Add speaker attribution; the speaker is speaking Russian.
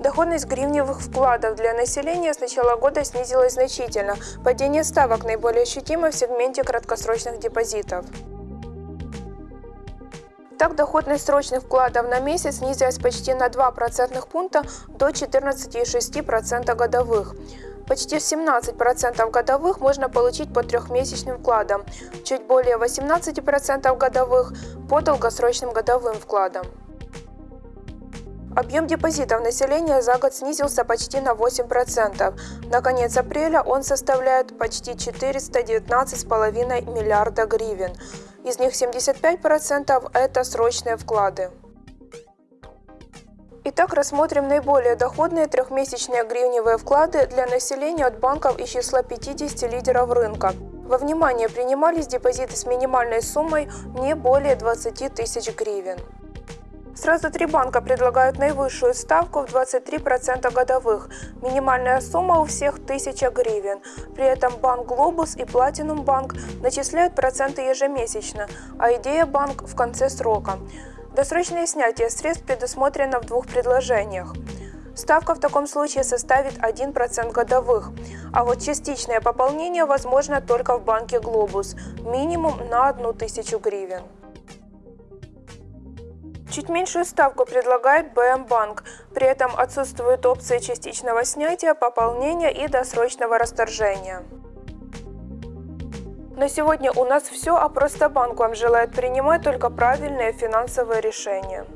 Speaker 1: Доходность гривневых вкладов для населения с начала года снизилась значительно. Падение ставок наиболее ощутимо в сегменте краткосрочных депозитов. Так, доходность срочных вкладов на месяц снизилась почти на 2 процентных пункта до 14,6% годовых. Почти 17% годовых можно получить по трехмесячным вкладам, чуть более 18% годовых по долгосрочным годовым вкладам. Объем депозитов населения за год снизился почти на 8%. На конец апреля он составляет почти 419,5 миллиарда гривен. Из них 75% – это срочные вклады. Итак, рассмотрим наиболее доходные трехмесячные гривневые вклады для населения от банков из числа 50 лидеров рынка. Во внимание принимались депозиты с минимальной суммой не более 20 тысяч гривен. Сразу три банка предлагают наивысшую ставку в 23% годовых. Минимальная сумма у всех 1000 гривен. При этом Банк Глобус и Платинум Банк начисляют проценты ежемесячно, а Идея Банк в конце срока. Досрочное снятие средств предусмотрено в двух предложениях. Ставка в таком случае составит 1% годовых, а вот частичное пополнение возможно только в банке «Глобус» – минимум на 1000 гривен. Чуть меньшую ставку предлагает БМ-банк. При этом отсутствуют опции частичного снятия, пополнения и досрочного расторжения. На сегодня у нас все, а просто банк вам желает принимать только правильные финансовые решения.